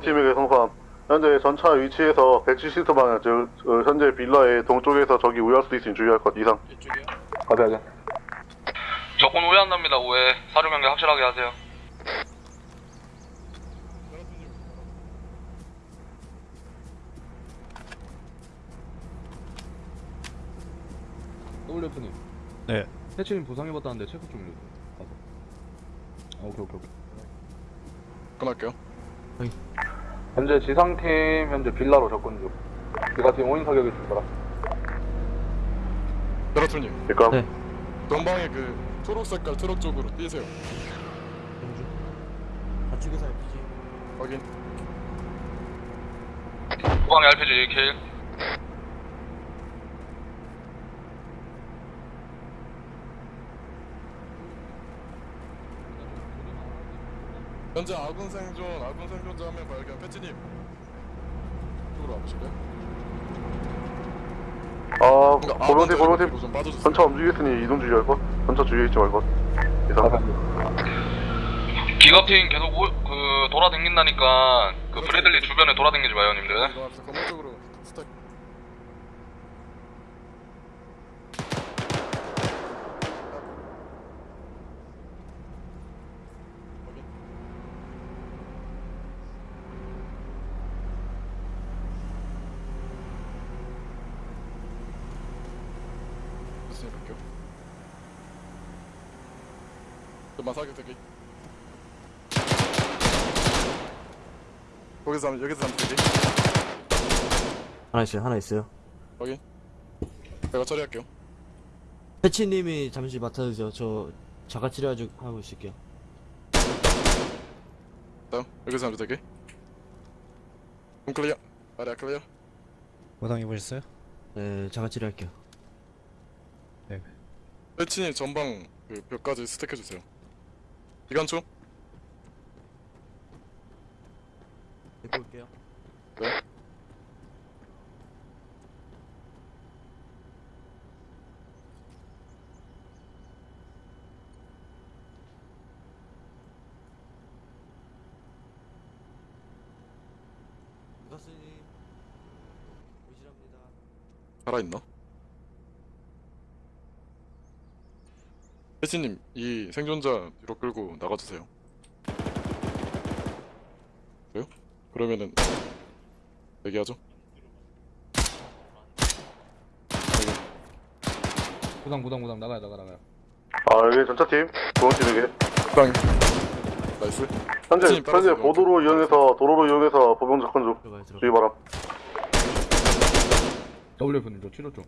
아, 고병팀에게 성함. 현재 전차 위치에서 170m 방향, 즉, 어, 현재 빌라의 동쪽에서 적이 우회할 수 있으니 주의할 것 이상. 이쪽이요? 가자, 가자. 적군 오해한답니다 오해 사료 명령 확실하게 하세요. WF님 네. 해치님 부상해봤다는데 체크 좀 해주세요 가서 아 오케이 오케이 오케이 끊을게요. 현재 지상팀 현재 빌라로 접근 중 기가팀 5인 사격에 출발하 세라토님. 그니까, 네. 동방의 그 초록 색깔 트럭 쪽으로 뛰세요. 좌측에서 RPG. 확인. 후방에 RPG 킬 현재 아군 생존, 아군 생존자 한 명 발견. 패치님. 이쪽으로 와보실래요? 아, 그러니까 아군 좀 빠져주세요. 전차 움직였으니 이동 주의할 것. 전차 주의해 있지 말 것. 이상. 기갑팀 계속 오, 그 돌아다닌다니까 그 브래들리 주변에 돌아다니지 마요 님들 이동합시다. 건물 쪽으로 스택. 확인. 무슨 일 할게요? 좀만 사격 대기. 거기서 하면 여기서 하면 되기. 하나 있어요, 하나 있어요. 확인. 내가 처리할게요. 패치님이 잠시 맡아주세요. 저 자가 치료 아주 하고 있을게요. 다음 여기서 하면 되게. room clear. 아래 clear. 부상 입으셨어요? 네, 자가 치료할게요. 패치님 전방 그 벽까지 stack해 주세요. 기관총. 데리고 올게요. 네. 루카스님 오시랍니다. 살아 있나? 패치님 이 생존자 뒤로 끌고 나가주세요. 그래요? 그러면은 얘기하죠. 부상 부상 부상 나가야 나가 나가요 아, 여기 전차팀. 고병팀에게. 땅. nice. 현재, 팀 현재. 보도로 이용해서, 도로로 이용해서 보병 접근 중. 주의 바람. WF님 저 치료 좀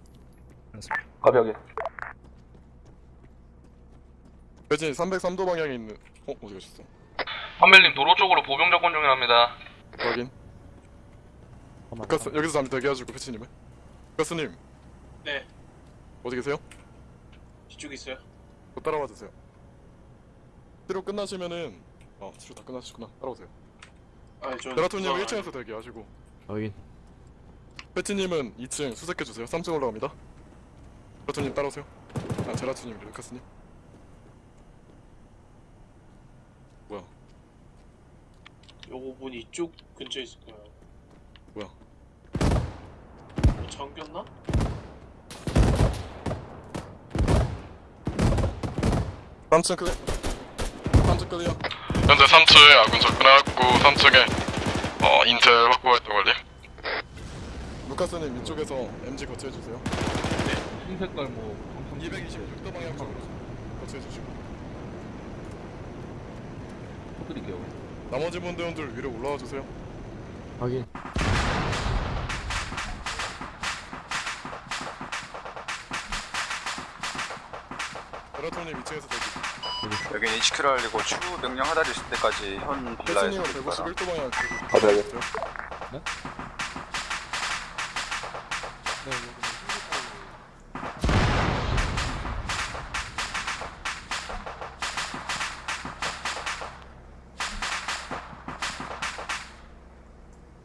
알았습니다. 가벼하게 패치님 303도 방향에 있는. 어 어디 가셨어? 한멜님 도로 쪽으로 보병 접근 중이랍니다 확인. 루카스 여기서 잠시 대기해주고 패치님은. 루카스님 네, 어디 계세요? 뒤쪽에 있어요. 저 따라와 주세요. 치료 끝나시면은 어 치료 다 끝나시구나 따라오세요. 아, 저 베라토님 1층에서 대기하시고 확인. 패치님은 2층 수색해 주세요. 3층 올라갑니다. 베라토님 따라오세요. 아 제라토님 루카스님. 뭐야? 요거 문 이쪽 근처에 있을 거예요. 뭐야? 뭐 잠겼나? 3층 clear. 3층 clear. 현재 3층에 아군 접근해갖고 3층에 어 인텔 확보 활동 관리 루카스님 이쪽에서 MG 거치해 주세요. 흰 색깔 뭐 226도 방향 쪽으로 거치해 주시고. 터뜨릴게요 나머지 분들들 위로 올라와 주세요. 확인. 베라톨님 2층에서 대기. 여기 HQ를 하려고 추후 명령 하달이 있을 때까지 현 빌라에서 있어라. 151도 방향 아, 네, 네.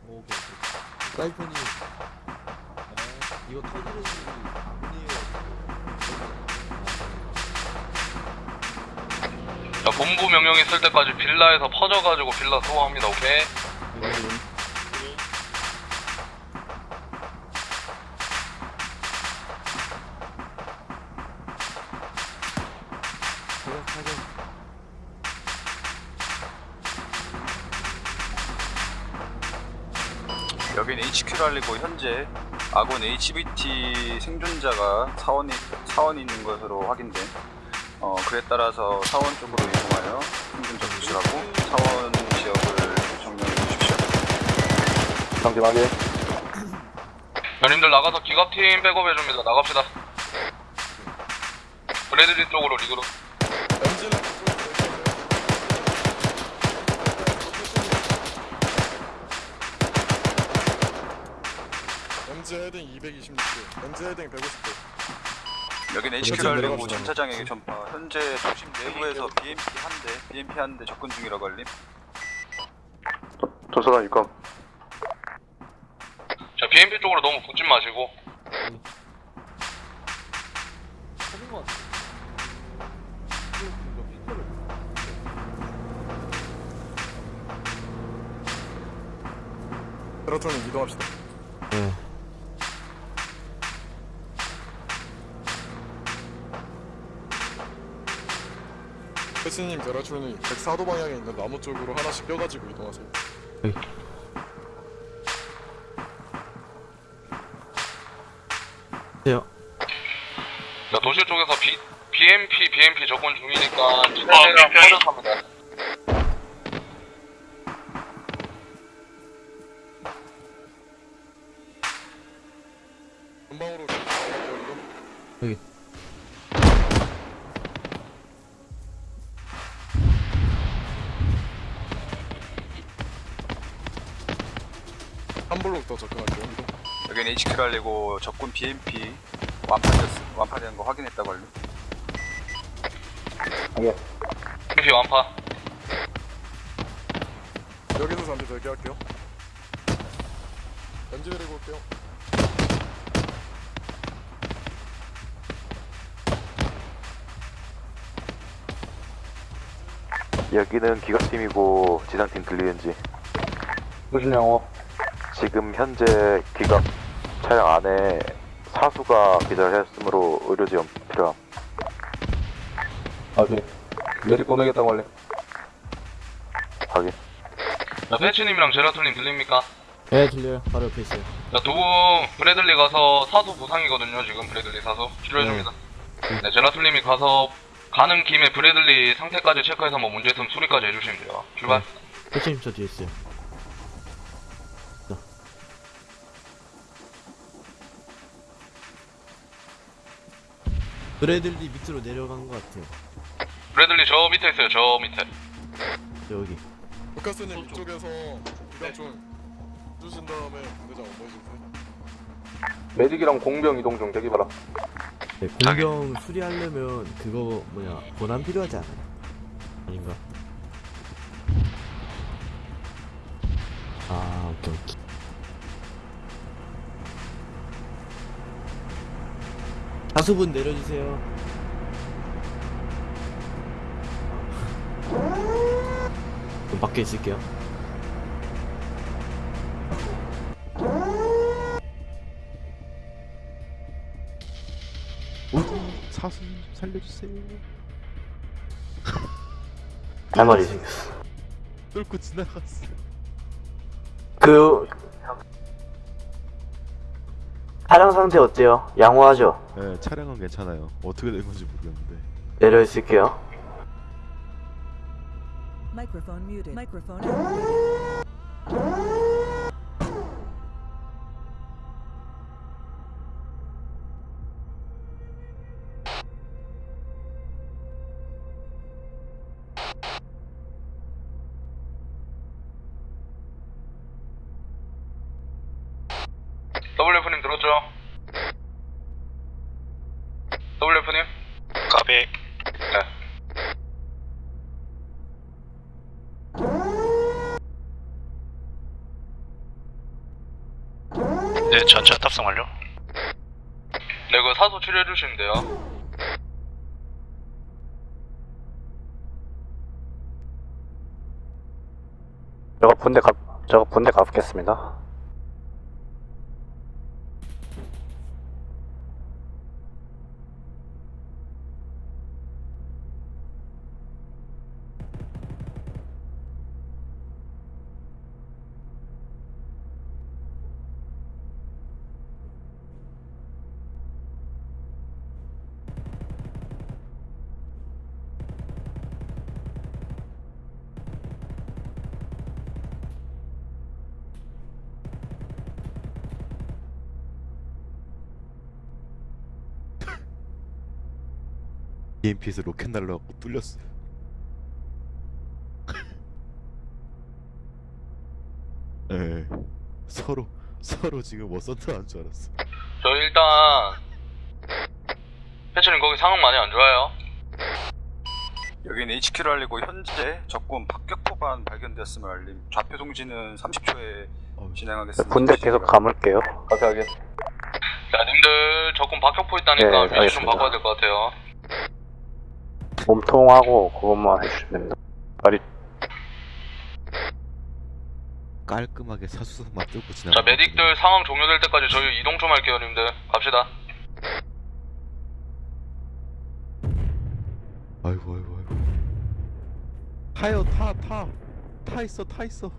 오케이. 사이폰이 이거 터지는 아니에요. 자, 본부 명령 있을 때까지 빌라에서 퍼져가지고 빌라 소화합니다. 오케이? 여기는 HQ를 하려고 현재 아군 HVT 생존자가 사원이 사원이 있는 것으로 확인돼. 어 그에 따라서 사원 쪽으로 이동하여 하고 사원 지역을 점령해 주십시오. 확인. 연님들 나가서 기갑팀 백업해 줍니다. 나갑시다. 브래들리 쪽으로 리그로. MZ 헤딩 226도, MZ 헤딩 150도. 여기는 그렇죠, HQ를 내려갑시다. 전차장에게 전파. 현재 도심 내부에서 BMP 한 대, BMP 한 대 접근 중이라고 알림. 전차장 입감. 자, BMP 쪽으로 너무 붙지 마시고. 베라톨님 이동합시다. 네. 패치님, 베라톨님 104도 방향에 있는 나무 쪽으로 하나씩 껴가지고 이동하세요. 돼요. 자, 도시 쪽에서 B, BMP, BMP 접근 중이니까 지대대랑 퍼져갑니다. 3블록 더 접근할게요 이동. 여기는 HQ 달리고 적군 BMP 완파됐어 완파되는 거 확인했다고 알려 예. BMP 완파 여기서 잠시 대기할게요. 연지 내리고 올게요. 여기는 기각팀이고 지상팀 들리는지. 소실 영업? 지금 현재 기갑 차량 안에 사수가 기절했으므로 의료 지원 필요함 확인. 메딕 보내겠다고 알림. 확인 자, 패치님이랑 제라툴님 들립니까? 네 들려요. 바로 옆에 있어요. 자, 두 분 브래들리 가서 사수 부상이거든요. 지금 브래들리 사수 치료해줍니다. 네, 제라툴님이 가서 가는 김에 브래들리 상태까지 체크해서 뭐 문제 있으면 수리까지 해주시면 돼요. 출발. 패치님 저 뒤에 있어요. 브래들리 밑으로 내려간 것 같아요. 브래들리 저 밑에 있어요. 저 밑에. 여기. 루카스님 이쪽에서 기관 좀 주신 다음에 대장 업무해주세요. 메딕이랑 공병 이동 중 대기 바라. 네, 공병 수리하려면 그거 뭐냐 권한 필요하지 않아요? 아닌가? 아 오케이 오케이. 다수분 내려주세요. 그럼 밖에 있을게요. 사수 살려주세요. 할 말이 생겼어. 뚫고 지나갔어. 그 차량 상태 어때요? 양호하죠? 네, 차량은 괜찮아요. 어떻게 된 건지 모르겠는데. 내려 있을게요. Microphone activated. WF님 탑승 완료. 네, 그 사소 치료해 주시면 돼요. 저거 본대 가, 저거 본대 가보겠습니다. EMP에서 로켓 날라갖고 뚫렸어. 예. 서로 서로 지금 워선트 한줄 알았어. 저 일단 패치님 거기 상황 많이 안 좋아요. 여기는 HQ를 알리고 현재 적군 박격포반 발견되었음을 알림. 좌표 송지는 30초에 진행하겠습니다. 본대 계속 감을게요. 자세하게. 자, 님들 적군 박격포 있다니까 네, 위치 좀 알겠습니다. 바꿔야 될 것 같아요. 몸통하고 그것만 해주시면 됩니다. 다리 깔끔하게 사수석만 뚫고 지나. 자, 메딕들 상황 종료될 때까지 저희 이동 좀 할게요, 님들. 갑시다. 아이고 아이고 아이고. 타요 타 타. 타 있어 타 있어.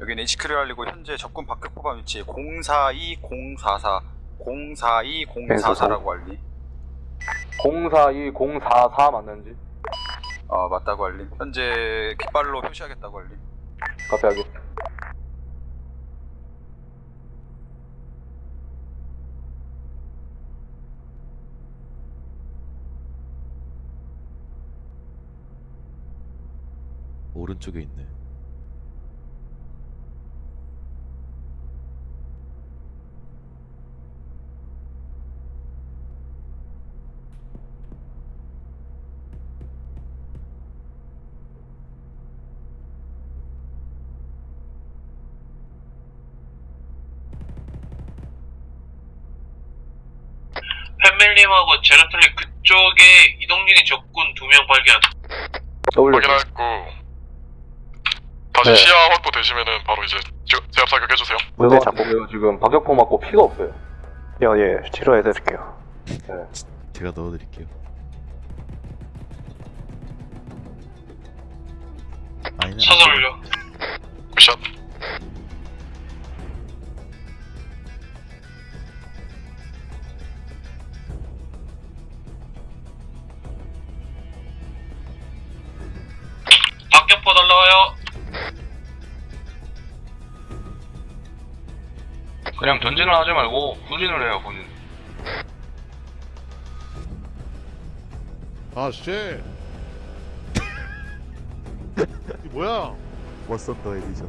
여기는 HQ를 알리고 현재 적군 박격포반 위치 042044 042044라고 알림. 042044 맞는지? 어 맞다고 알림. 현재 깃발로 표시하겠다고 알림. 자세하게. 오른쪽에 있네. 팬밀님하고 제라톨리 그쪽에 이동 중인 적군 두 명 발견. 확인했고 다시 네. 시야 확보 되시면은 바로 이제 제- 제압 사격 해주세요. 그거 잡고 같은데요, 지금 박격포 맞고 피가 없어요. 예, 예 치료해드릴게요. 제가 넣어드릴게요. 올려. 굿샷. 격포 날라와요. 그냥 전진을 하지 말고 후진을 해요, 후진. 아 쉣. 이 뭐야? 워선트 에디션.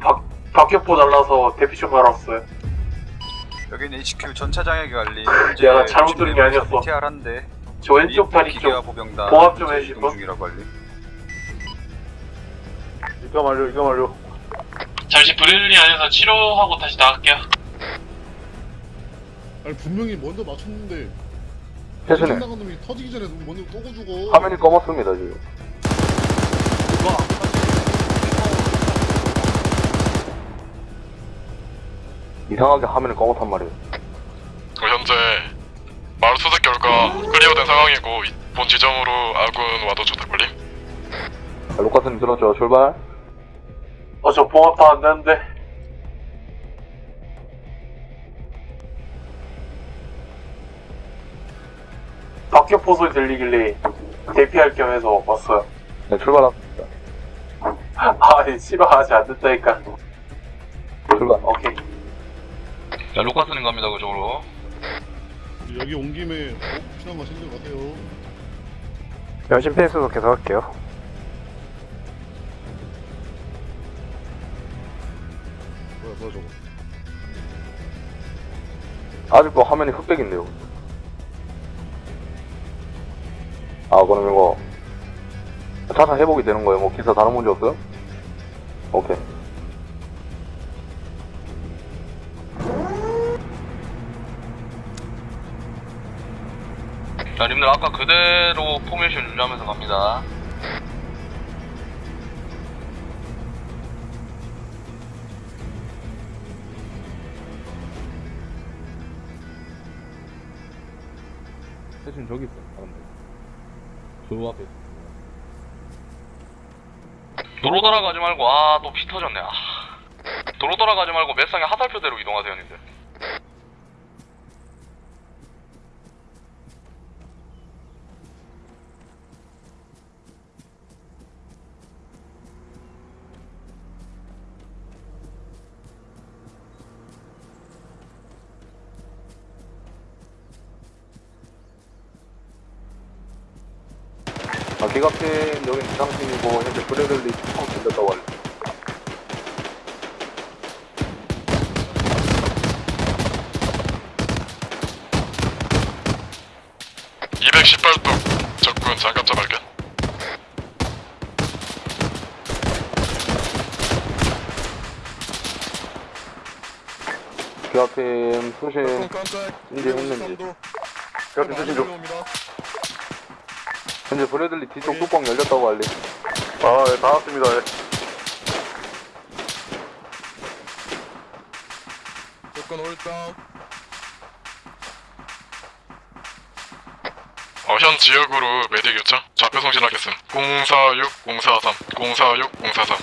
박격포 날라서 대피 좀 알았어요. 여기는 HQ 전차 장애기 관리. 내가 잘못 들은 게 아니었어. TR 한대. 저 왼쪽 다리 쪽 보병단 봉합 좀? 중이라고 알림. 이거 완료 이거 완료. 잠시 브레들리 안에서 치료하고 다시 나갈게요. 아니 분명히 먼저 맞췄는데 패스님, 나간 놈이 터지기 전에 먼저 또고 주고. 화면이 검었습니다, 지금. 이상하게 화면이 검었단 말이에요. 그 현재 마을 수색 결과 클리어된 상황이고 이- 본 지점으로 아군 와도 좋다 걸림. 자, 루카스님 들었죠? 출발. 어, 저 봉합도 안 되는데. 박격포 소리 들리길래 대피할 겸 해서 왔어요. 네, 출발합니다. 아, 씨발, 아직 안 됐다니까. 출발. 오케이. 자, 루카스님 갑니다, 그쪽으로. 여기 온 김에 어, 필요한 거 챙겨가세요. 연신 페이스도 계속 할게요. 뭐야 저거. 아직도 화면이 흑백인데요. 아, 그럼 이거 자사 회복이 되는 거예요? 뭐 기사 다른 문제 없어요? 오케이. 자, 님들 아까 그대로 포메이션 유지하면서 갑니다. 대신 저기 있어, 사람들. 저 앞에. 도로 돌아가지 말고 아 또 피 터졌네. 아. 도로 돌아가지 말고 맷상의 하살표대로 이동하세요, 님들. 아, 기갑팀, 여긴 지상팀이고, 현재 브레들리. 이 218도 적군 장갑차 발견. 기갑팀 수신 총 깜짝. 이제 했는지. 기갑팀 수신 중. 현재 브레들리 뒤쪽 뚜껑 열렸다고 알리. 아, 예, 다 왔습니다. 예. 조건 올다운. 어, 현 지역으로 메딕 요청. 좌표 송신하겠음. 046, 043, 046, 043.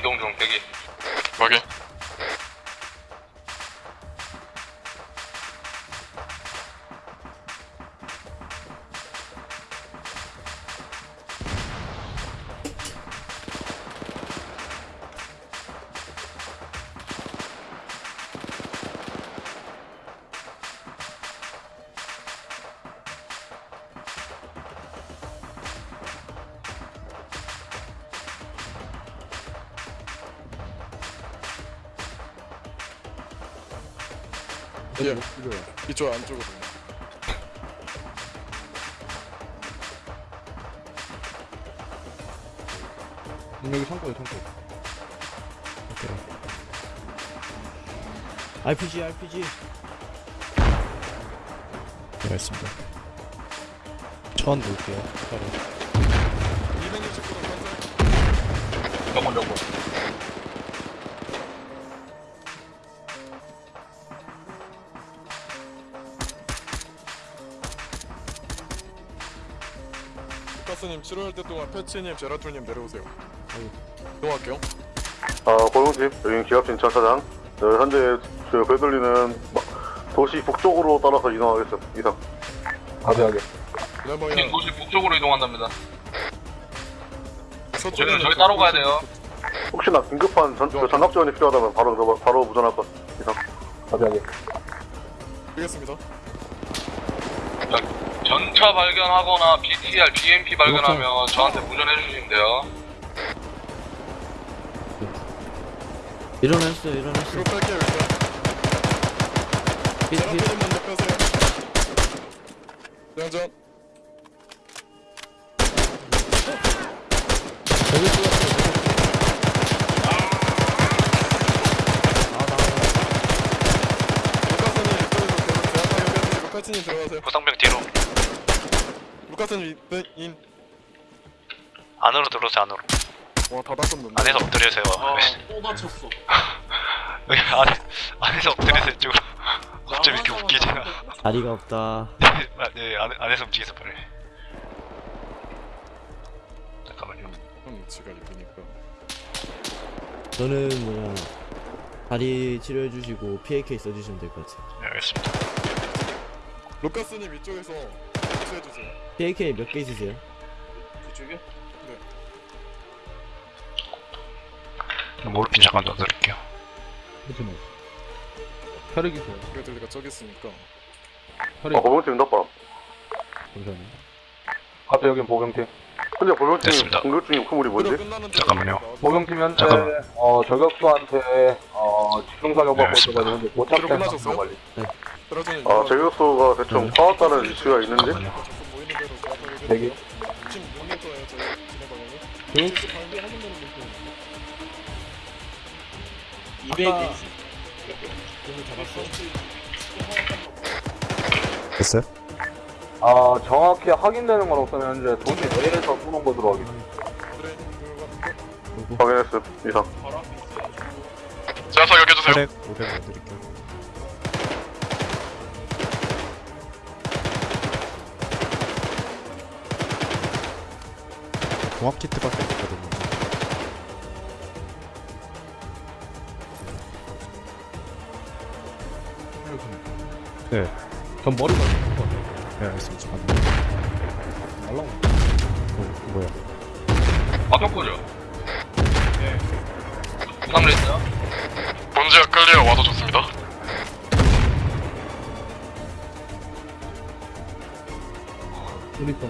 이동 중 대기. 확인. 예. 이쪽 안쪽으로. 여기 창고에 창고. RPG RPG 네, 알겠습니다. 천 볼게요. 바로. 269도 깜짝. 저건 저건. 루카스님 치료할 때 동안 패치님, 제라툴님 내려오세요. 이동할게요. 아, 고용집, 여기 기갑팀 전차장. 어, 현재 저 베들리는 도시 북쪽으로 따라서 이동하겠습니다. 이상. 가비하게. 레버야. 팀 도시 북쪽으로 이동한답니다. 저희는 저희 따로 가야 돼요. 혹시나 긴급한 전, 저 전압 지원이 필요하다면 바로 바로 무전할 것. 이상. 가비하게. 되겠습니다. 전차 발견하거나 BTR, BMP 발견하면 저한테 무전해 주시면 돼요. 일어났어요 일어났어요 이거 뺄게요, 일단. 삐- 삐- 먼저 빼세요. 대장전. 루카스님 인, 인. 안으로 들어오세요 안으로. 와, 다 닦았는데. 안에서 엎드리세요. 또 다쳤어. 여기 안에, 안에서 엎드리세요 이쪽으로. 어쩜 이렇게 웃기지 자리가 없다. 네 안에, 안에서 움직이세요 빨리. 잠깐만요. 형 위치가 이쁘니까. 저는 뭐냐 다리 치료해 주시고 PAK 써주시면 될 것 같아요. 네 알겠습니다. 루카스님 이쪽에서 대치해주세요. PAK 몇 개 있으세요? 이쪽에? 모르핀 잠깐 넣어드릴게요 혈액이세요. 브래들리가 저기 있으니까 혈액. 어, 보병팀 덮밥. 잠시만요. 갑자기 여긴 보병팀. 현재 보병팀 됐습니다. 공격 중인 목표물이 뭔지? 잠깐만요. 보병팀 현재 잠깐만. 어 저격수한테 어 집중 사격 네, 받고 있어가지고 끝나셨어요? 상황 관리. 떨 어지는 아, 제격소가 대충 파악하는 위치가 있는지? 대기. 지금 6m예요 저희 진행 방향이 응? 방향이 하는 대로 이렇게 220. 됐어요? 아 정확히 확인되는 건 없으면 현재 도시 내에서 쏘는 것으로 확인. 확인했음. 이상. 제가 사격해주세요. 혈액 500 넣어드릴게요. 공합 키트밖에 없거든요. 네, 전 머리가 있을 것 같아요. 네 알겠습니다. 날라오네. 어, 뭐야? 박격포죠? 네. 부상 레이스요? 본지가 클리어 와도 좋습니다. 우리 또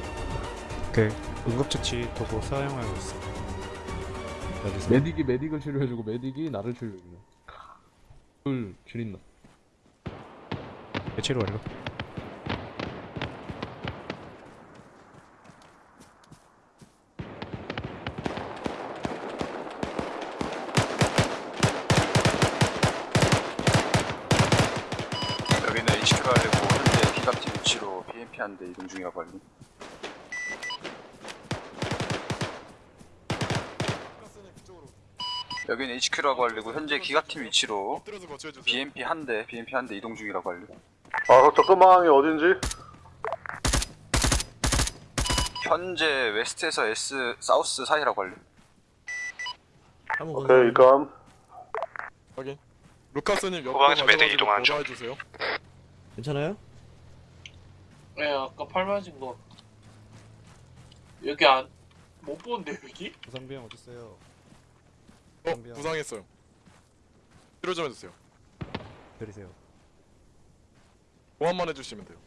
오케이. 응급처치 도구 사용하고 있어. 여기서 메딕이 메딕을 치료해주고 메딕이 나를 치료해주네. 둘 줄인다. 치료 완료. 여기는 HQ를 하려고 현재 기갑팀 위치로 BMP 한대 이동 중이라고 알림. 여기는 HQ라고 하려고 현재 기갑팀 위치로 엎드려서 거치해주세요 BMP 한 대, BMP 한 대 이동 중이라고 알림. 아, 그 접근 방향이 어딘지? 현재 웨스트에서 S 사우스 사이라고 알림. 오케이, 일감. 확인 루카스님 가셔가지고 이동하는 중. 보좌해주세요 괜찮아요? 네 아까 팔 맞은 거 여기 안 못 보는데 여기? 부상비용 어디 있어요? 어? 부상했어요 치료 좀 해주세요 드리세요. 보완만 해주시면 돼요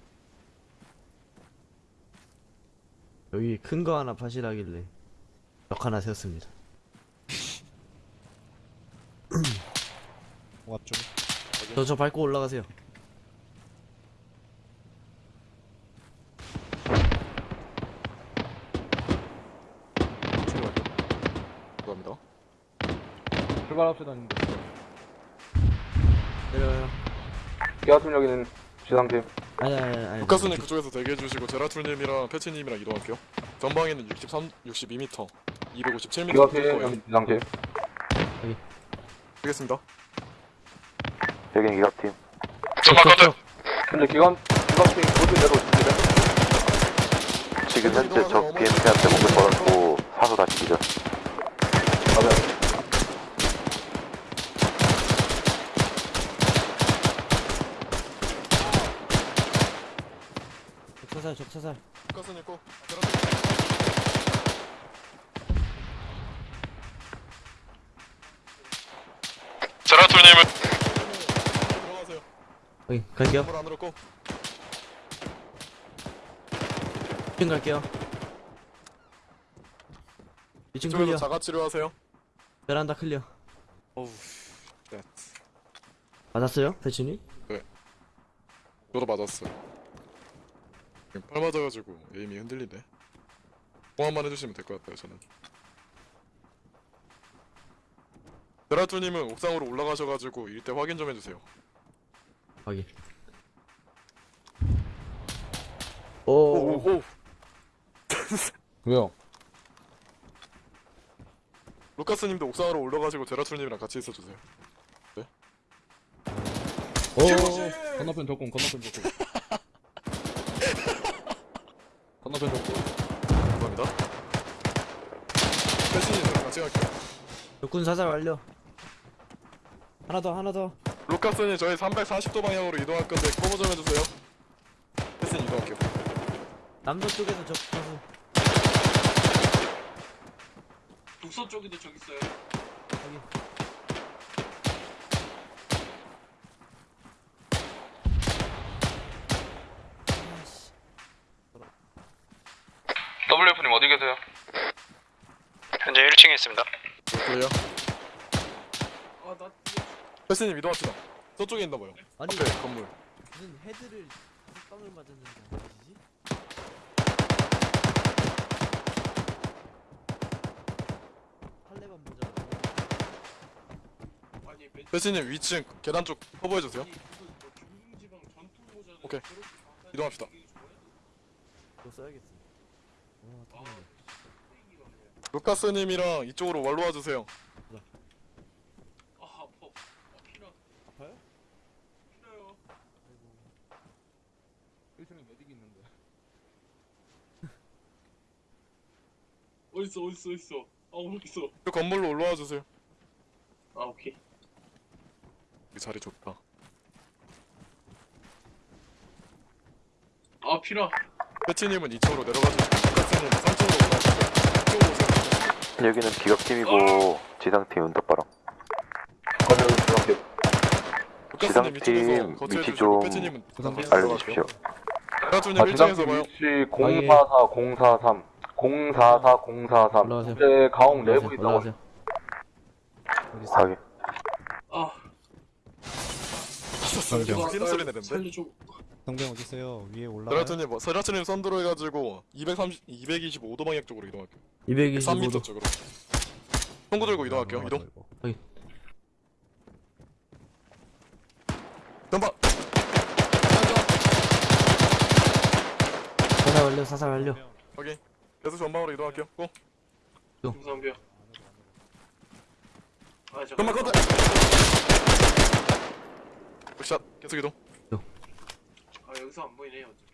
여기 큰 거 하나 파시라길래 벽 하나 세웠습니다. 공합 좀. 저저 밟고 올라가세요. 치료 완료. 감사합니다 출발합시다. 내려요. 기아팀 여기는 지상팀. 아니 아니 아니. 루카스님 그쪽에서 대기해주시고 제라툴님이랑 패치님이랑 이동할게요 전방에는 63, 62m 257m 기아팀 거예요 여기 지상팀. 되겠습니다 여긴 기갑팀. 현재 기관 기관팀 모두 내려오십니다. 지금 현재 적 BMP한테 공격 받았고 사수 다시 기절. 맞아요. 적사살 적사살. 루카스님 꼭 제라툴님은 들어가세요 여기 갈게요. 건물 안으로 꼭 2층 갈게요. 2층 이쪽에서 clear. 자가 치료하세요 베란다 clear. 어우 네 맞았어요? 패치님? 저도 맞았어요 지금 팔 맞아가지고 aim이 흔들리네 보완만 해주시면 될 것 같아요 저는 제라툴님은 옥상으로 올라가셔가지고 일대 확인 좀 해주세요 확인. 오, 오. 오, 오. 왜요? 루카스님도 옥상으로 올라가시고 제라툴님이랑 같이 있어주세요 오. 건너편 적군. 건너편 적군. 건너편 적군. 감사합니다 패치님 저랑 같이 갈게요 적군 사살 완료. 하나 더 하나 더. 루카스님 저희 340도 방향으로 이동할 건데 커버 좀 해주세요 패치님 이동할게요 남도 쪽에서 적 사살. 북서 쪽에도 저기 있어요 확인. 어디 계세요? 현재 1층에 있습니다. 그래요? 아나 패스님 이동합시다. 저쪽에 있나 봐요. 아니 앞에 건물. 무슨 헤드를 맞았는지 안 보이지? 팔레만 모자 패스님 위층 계단 쪽 커버해 주세요. 뭐 오케이. 이동합시다. 그거 써야겠어 루카스님이랑 이쪽으로 wal로 와주세요. 아 아파. 아 피나. 아파요? 피나요. 1층에 메딕 있는데. 어딨어 어딨어 어딨어. 아 어딨어. 그 건물로 올라와 주세요. 아 오케이. 이 자리 좋다. 아 피나. 패치님은 2층으로 내려가주시고 루카스님 3층으로 올라가시고 이쪽으로 오세요. 여기는 기갑팀이고 지상팀 이쪽에서 지상팀 위치 좀 알려주십시오. 아, 1층에서 지상팀. 위치 044 043 044 043 올라가세요. 현재 가옥 내부 있다고? 확인. 아 소리 내는데. 살려줘. 성병 어디 있어요? 위에 올라가. 세라트님 뭐 세라트님 선두로 해가지고 230 225도 방향 쪽으로 이동할게요. 225도 3m 쪽으로. 총구 들고 이동할게요. 아, 이동. 확인. 전방. 사살 완료 사살 완료 확인. 계속 전방으로 이동할게요. 고. 중상병. 아 잠깐만. contact. shot. 계속 이동. 아 여기서 안 보이네 어차피.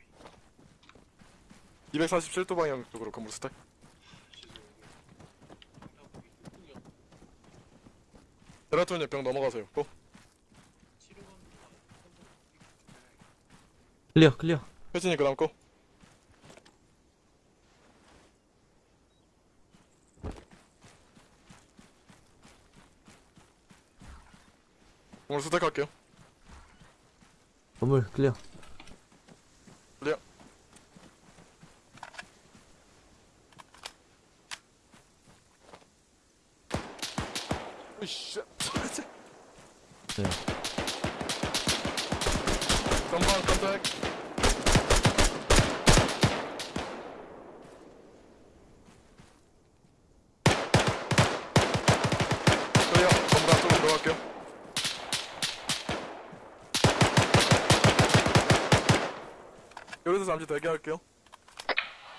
247도 방향 쪽으로 건물 stack. 베라트님 벽 넘어가세요. go. clear clear 패치님 그다음 go. 오늘 스택할게요. 건물 클리어. 으이씨. 네 전방 컨택. clear. 전방 쪽으로 들어갈게요. 여기서 잠시 대기할게요.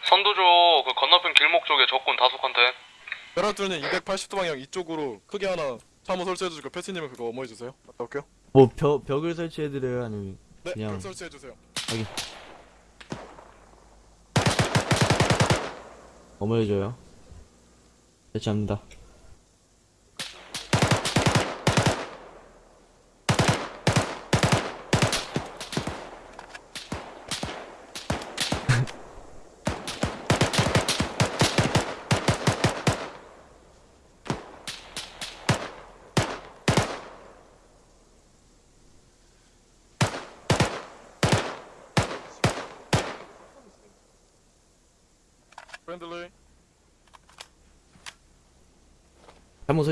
선두조 그 건너편 길목 쪽에 적군 다수 contact. 베라트님 280도 방향 이쪽으로 크게 하나 참호 설치해주시고 패치님은 그거 엄호해주세요. 갔다 올게요. 뭐 벽, 벽을 설치해드려요 아니면 네, 그냥 벽 설치해주세요. 확인 어머해줘요 설치합니다 friendly.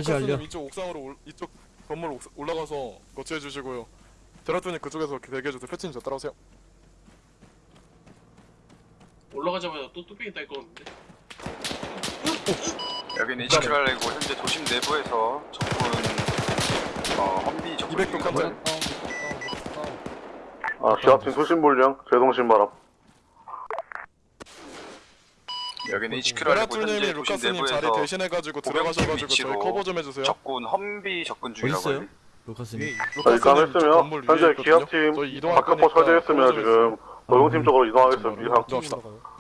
설치 완료 패치님 이쪽 옥상으로 올, 이쪽 건물 옥, 올라가서 거치해 주시고요. 베라트님 그쪽에서 대기해 주세요. 패치님 저 따라오세요. 올라가자마자 또 뚝배기 딸 거는데. 여기는 HQ 알리고 현재 도심 내부에서 적군 어, 험비 적군 200도 contact. 아, 기갑팀 수신 불량, 재송신 바람. 여기는 HQR이고 베라트님이 현재 도심 루카스님 자리 내부에서 대신해가지고 들어가셔가지고 저희 커버 좀 해주세요. 적군 험비 적군 중이라고 어딨어요? 루카스님 자, 일단 했으면, 현재 기압팀 커버 좀 지금 노동팀 쪽으로 이동하겠습니다. 이상. 이동합시다.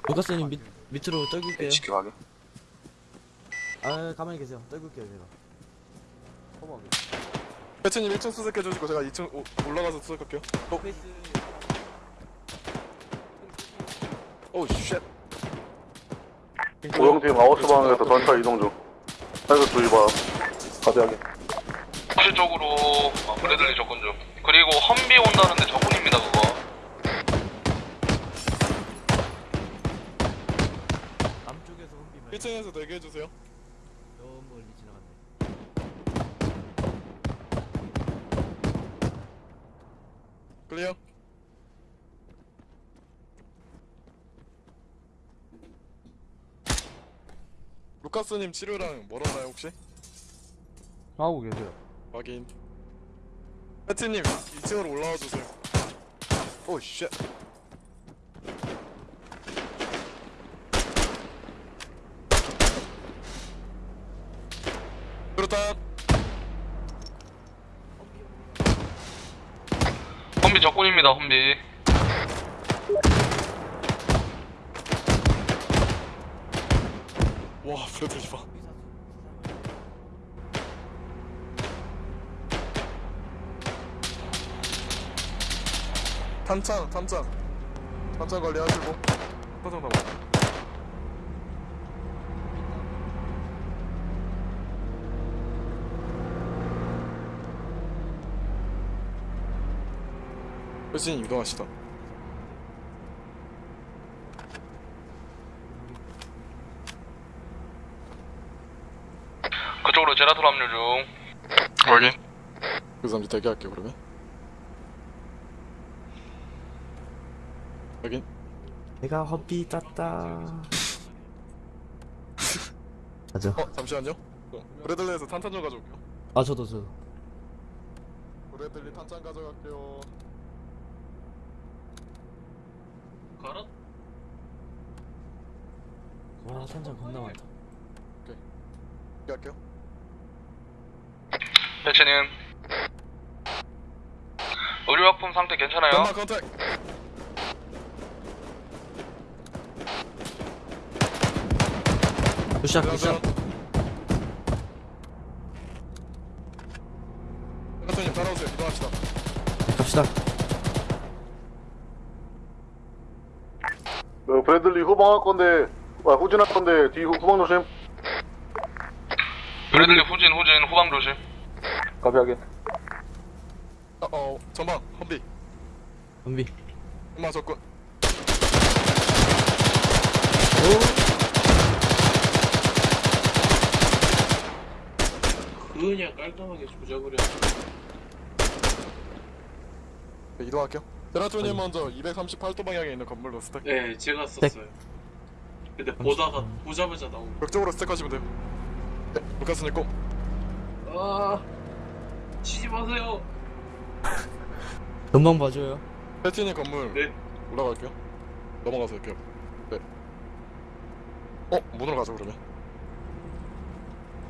루카스님 밑, 밑으로 떨굴게요 HQ 확인. 아 가만히 계세요 떨굴게요 제가 커버하게 패치님 1층 수색해주시고 제가 2층 오, 올라가서 수색할게요. 어, 페이스 오, 쉣. 노동팀 아웃스 방향에서 전차 이동 중. 사이드 주의 바람. 가져야게 혹시 쪽으로 어, 브래들리 적군 중. 그리고 험비 온다는데 적군입니다 그거. 남쪽에서 홈비 1층에서 대기해 주세요 너무 멀리 지나갔네. 클리어 루카스님 치료랑 멀었나요 혹시? 하고 계세요. 확인. 패티님 2층으로 올라와 주세요. 오쉣. 그렇다. 험비 적군입니다 험비 와 브레들리 봐 탄창 탄창. 탄창 관리하시고. 탄창 남아 회신 이동하시다 제라톨 합류 중 확인. 그래서 잠시 대기할게요 그러면 확인 내가 허비 땄다. 맞아. 어 잠시만요 어, 브레들리에서 탄탄 좀 가져올게요 아 저도 저. 브레들리 탄창 가져갈게요 가라? 와 탄장 겁나 많다. 대기할게요 배치님 의료약품 상태 괜찮아요? 연막 컨택 good shot good shot. 연락선님 따라오세요 이동합시다 갑시다. 어, 브래들리 후방 할 건데, 아, 후진할 건데, 뒤 후, 후방 조심. 브래들리 후진 후진 후방 조심 카피 확인. 어, 어 전방 험비 험비. 연막 접근 그냥 깔끔하게 조작을 해. 네, 이동할게요 제라토님 먼저 238도 방향에 있는 건물로 스택 네, 제가 썼어요. 근데 보다가 보자마자 나오고. 벽 쪽으로 스택하시면 돼요 네 루카스님 꼭 아, 치지 마세요. 금방 봐줘요. 패티님 건물 네. 올라갈게요 넘어가서 할게요 네 어? 문으로 가죠 그러면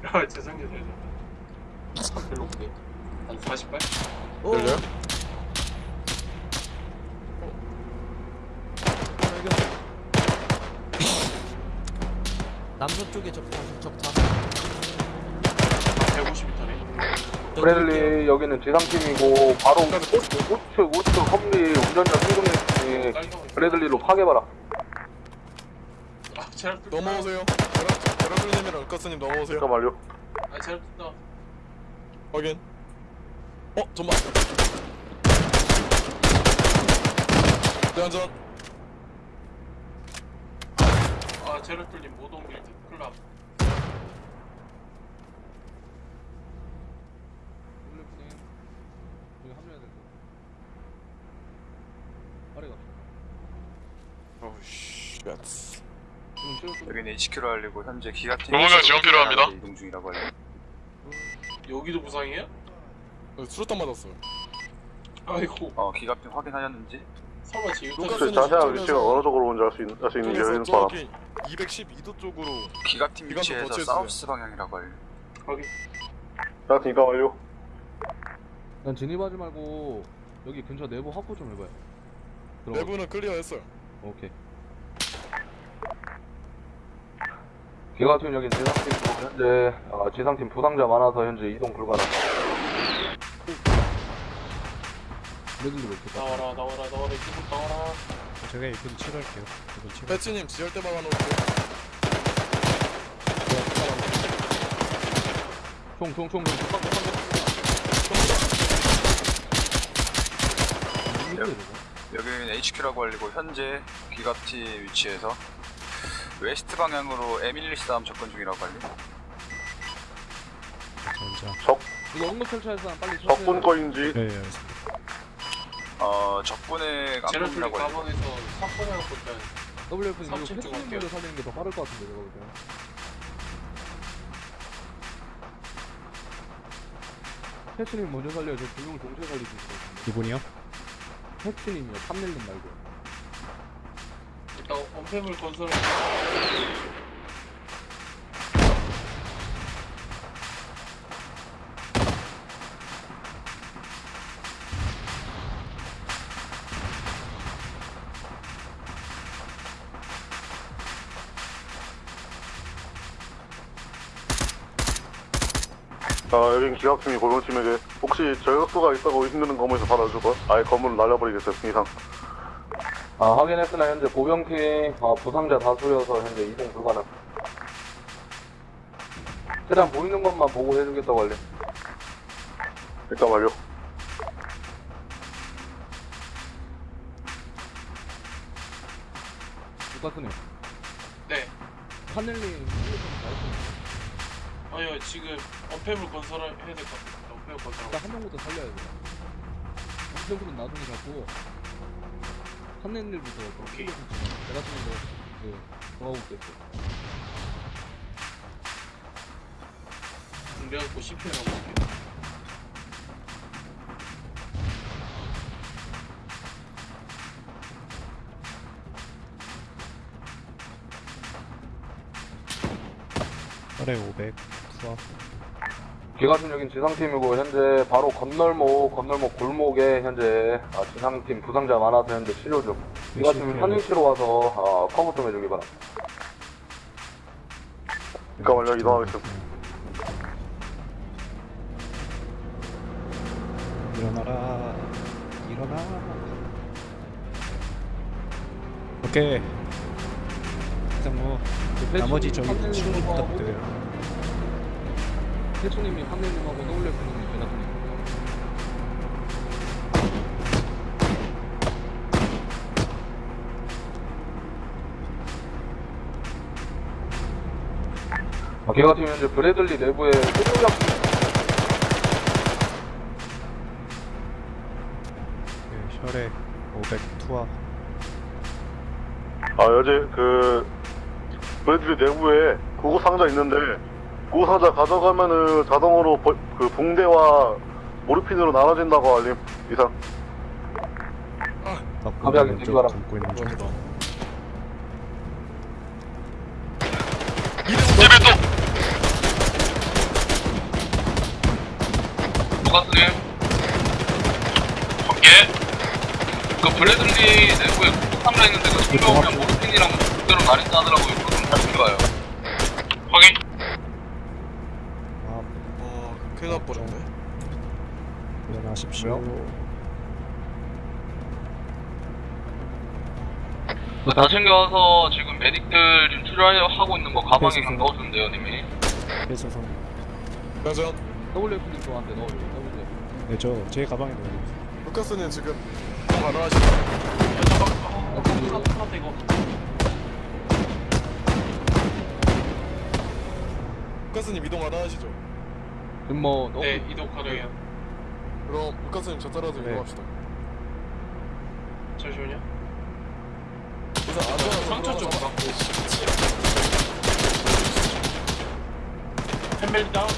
아, 죄송해요. 별로 없네. 한 48? 열려요? 남서쪽에 적다 적다. 150m네. 브래들리 여기는 지상팀이고 바로 우측 우측 험리 운전자 승동님 브래들리로 파괴봐라. 아, 뜯다. 넘어오세요 제라, 제라토님이랑 루카스님 넘어오세요 잠깐 완료. 아, 제가 뜯다. 확인 어? 전방 대안전 아, 제가 뚫린 모동 빌드 클럽. 어우씨 갓 여기는 HQ로 알리고 현재 기가팀 로봇명 지원 필요합니다. 이동 중이라고 알려. 여기도 부상이에요? 수류탄 맞았어요 아이고. 어 기가팀 확인하셨는지? 설마 지금 그 자세한 위치가 어느 쪽으로 오는지 알 수 있는, 알수 확인 바라. 저기 212도 쪽으로 기가팀 위치에서. 사우스 방향이라고 알려. 확인. 제라팀 이동 완료. 난 진입하지 말고 여기 근처 내부 확보 좀 해봐요. 들어가. 내부는 클리어했어요 오케이. 기가팀 여기 지상팀이고 현재 어, 지상팀 부상자 많아서 현재 이동 불가능. 나와라, 나와라, 나와라, 이쪽으로 나와라. 제가 이분 치료할게요. 이분 치료. 패치님 지혈대 막아놓을게요 총총총 총. 여기는 HQ라고 알리고 현재 기가팀 위치에서 웨스트 방향으로 M113 접근 중이라고 빨리. 적 이거 철저할 사람 빨리 적군 거인지 네 알겠습니다 어 적군의 제로툴리 깜빡이라고 해요. 가방에서 사건해갖고 일단 WF 이거 삼층 쪽 패스님 갈게요. 살리는 게 더 빠를 것 같은데 내가 볼 때. 패스님 먼저 살려요. 저두 명을 동시에 살릴 수 있을 것 같은데. 누군이요? 패스님이요. 탐낼름 말고. 일단 언패물 건설 아 여긴 기갑팀이 고용팀에게 혹시 저격수가 있다고 힘드는 건물에서 받아주고 아예 건물을 날려버리겠어요 이상 아, 확인했으나 현재 보병팀 아, 부상자 다수여서 현재 이동 불가능. 최대한 보이는 것만 보고 해주겠다고 할래. 일단 완료 루카스님. 네 하늘님 잘했어요. 아니요 지금 언패물 건설을 해야 될 것 같아요 언패물 건설하고 일단 한 명부터 살려야 돼요. 한명부터 나중에 잡고 한랜일부터 오케이. 내가 그, 정하고 있겠어. 준비하고 CPR하고 올게요 철에 500 수학 여긴 지상팀이고 현재 바로 건널목 건널목 골목에 현재 아, 지상팀 부상자 많아서 현재 치료 중. 기가팀 현위치로 와서 아, 커버 좀 해주기 바랍니다. 완료 이동하겠습니다 일어나라 일어나 오케이 일단 뭐 나머지 저기 친구 부탁드려요 태초님이 한랜님하고 WF님이 제가 쓰는 아, 기가팀 현재 브래들리 내부에 소유약 네, 혈액 500 투하. 아 어제 그 브래들리 내부에 구급 상자 있는데 상자 가져가면은 자동으로 버- 그 붕대와 모르핀으로 나눠진다고 알림 이상. 왼쪽 있는 중. 루카스님. 예. 그 브래들리 내부에 폭탄가 있는데 그 성병이랑 모르핀이랑 그대로 나뉜다 하더라고요. 그거 좀 다시 봐요. 확인. 어 큰일 날 뻔했네 일어나십시오 그다 챙겨와서 지금 메딕들 지금 치료하고 있는 거 가방에 그냥 넣어주면 돼요, 님이. 뺏어서 짜잔 WF님 저한테 넣어줘요. WF. 네 저 제 가방에 넣어요 루카스님 지금 잠깐 이거 루카스님 이동 가능하시죠? 지금 뭐 너무 네 이동 가능해요 그럼 루카스님 저 따라서 네. 이동합시다 잠시만요 우선 안전한 상처 좀. 받고 햄벨리 다운.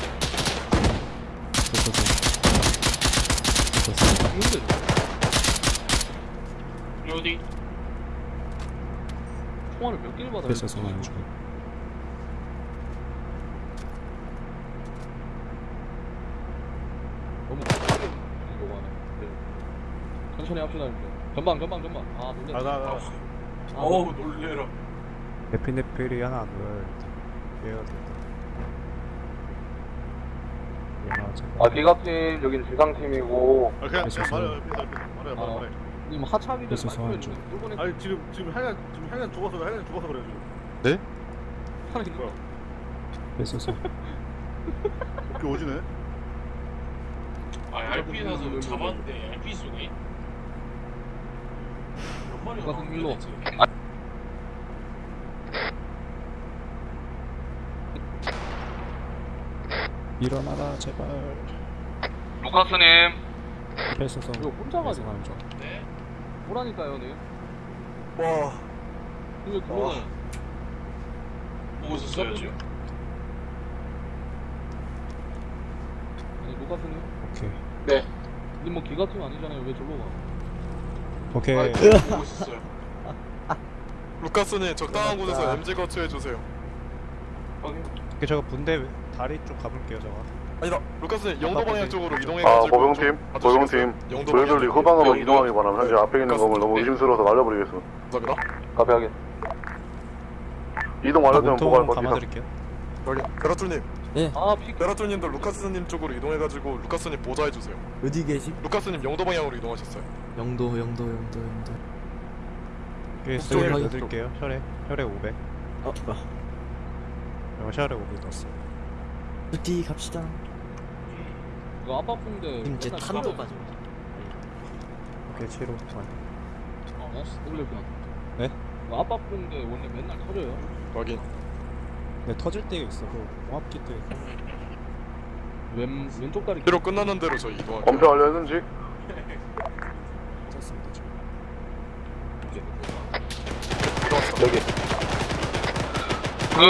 로딩 총알을 몇 개를 받아야 뺏어서 하는 중 너무 급하게 이거 하네. 네. 천천히 합시다 이제. 전방 전방 전방. 아 놀래. 나나 어우 놀래라 에피네필이 하나 늘 얘가 됐다 일어나자 아, 기갑팀 여긴 지상팀이고 아, 그냥 뺏어서 아, 님 하차하기 전에 그래서 말씀해 소환 주세요. 뚫고는 아니 지금 지금 하얀 지금 하얀 죽어서 하얀 죽어서 그래 지금. 네? 하는 거. 뺏어서 이렇게 오지네. 아 RP 나서 잡았는데 RP 마리가 누가 일로. 아. 일어나라 제발. 루카스님. 그래서서 이거 혼자 가지. 가는 줄 네. 뭐라니까요 님와. 네. 이거 돌아가요? 보고 있었어요 지금? 아니 루카스님? 오케이. 네. 근데 뭐 기가 팀 아니잖아요. 왜 저로 가 오케이 아, 네. 루카스님 적당한 곳에서 MG 확인. 오케이 저거 분대 다리 쪽 가볼게요 저거 아니다 루카스님 영도 방향 쪽으로 아, 이동해가지고 보병팀, 좀 보병팀. 브래들리 방향 후방으로. 이동하기 바랍니다. 현재 앞에 있는 건물 너무 의심스러워서 날려버리겠습니다. 감사합니다 카페 하게. 이동 완료되면 보고할 것 같습니다. 감아드릴게요 여기 베라툴님 아, 피. 베라툴님도 루카스님 쪽으로 이동해가지고 루카스님 보좌해주세요 어디 계시? 루카스님 영도 방향으로 이동하셨어요 영도 영도 영도 영도 북쪽으로 스웨를 하기. 넣어드릴게요 혈액 혈액 500 어, 어. 이거 혈액 500 넣었어요 어디 갑시다 이거 아빠풍대. 이제 탄도. 가지고 오케이 치료 아, 어, 놀랬구나. 네? 이거 아빠풍대 원래 맨날 터져요. 확인 네 터질 때가 있어 그 공합기 때 왼, 왼쪽 다리. 뒤로 끝나는 대로 저희 이동할게요 검표 완료했는지? 괜찮습니다 지금 여기. 그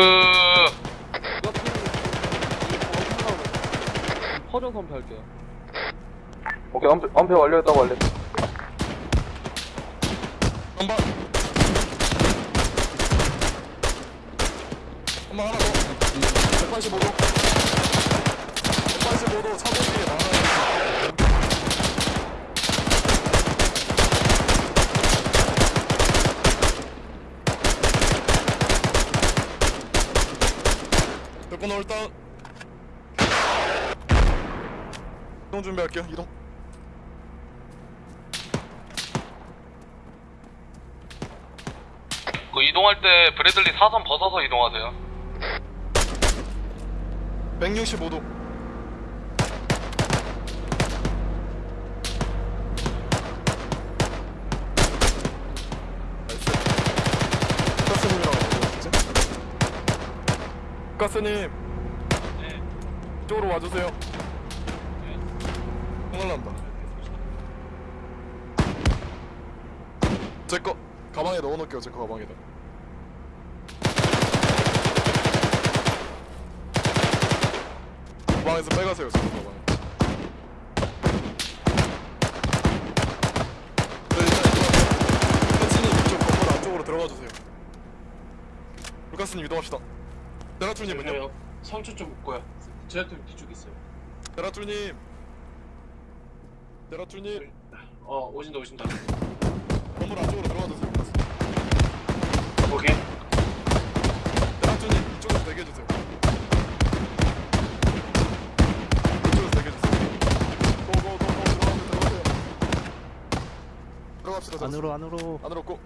퍼져서 한패 할게요. 오케이, 한패, 한패 완료했다고 할래. 한번 한번 하나 더. 185도 185도 차도 뒤에 나와요. 몇번 일단 이동 준비할게요 이동. 그 이동할 때 브래들리 사선 벗어서 이동하세요. 165도. 가스님이랑 어디 가스님. 이쪽으로 와주세요. 큰일 난다. 제거 가방에 넣어놓을게요 제 거 가방에다 방에서 빼가세요 제거 가방에 네, 일단 이거 패치님 이쪽 건물 안쪽으로 들어가 주세요 루카스님 이동합시다 데라툴님은요? 저요. 상추 쪽. 제가 또 뒤쪽에 있어요. 데라툴님 데라툴님 어 오신다 오신다. 건물 안쪽으로 들어가 주세요 루카스 오케이. 데라툴님 이쪽에서 대기해주세요 이쪽에서 대기해주세요 고고고고 들어가세요 들어가세요 들어갑시다. 안으로 안으로. 안으로 고.